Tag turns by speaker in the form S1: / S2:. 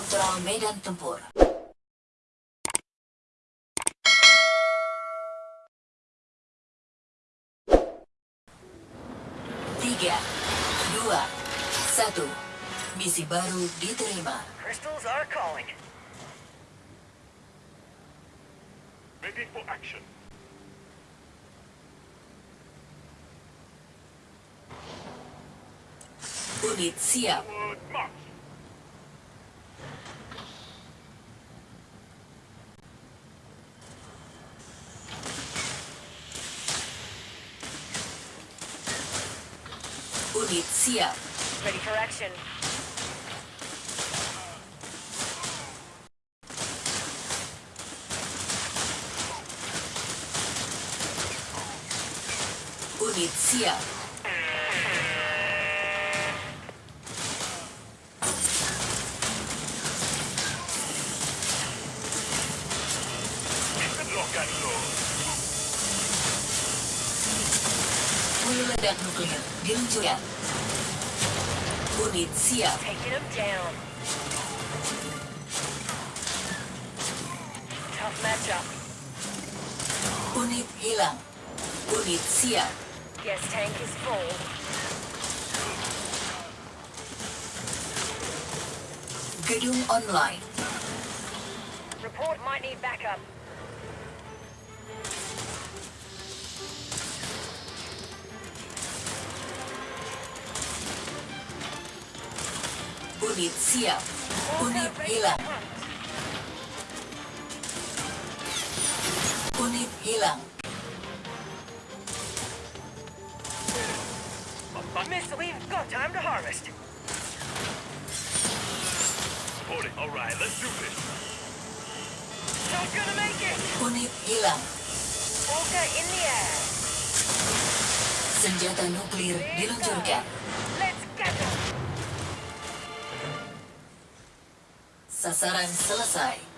S1: Kontrol medan tempur. Tiga, dua, satu. Misi baru diterima.
S2: Crystals are calling.
S3: Ready for action.
S1: Unit siap.
S3: Forward march.
S1: Unit siap.
S2: Ready for action.
S1: Unit siap.
S3: Lock and load.
S1: Hulu ledak nuklir diluncurkan. Unit siap.
S2: Tough.
S1: Unit hilang. Unit siap.
S2: Gas tank is full.
S1: Gedung online.
S2: Report might need backup.
S1: Unit siap. Unit hilang. Unit hilang.
S2: Missile, we've got time to harvest.
S3: Reporting. All right, let's do this.
S2: Not gonna make it.
S1: Unit hilang.
S2: Orca in the air.
S1: Senjata nuklir diluncurkan. Sasaran selesai.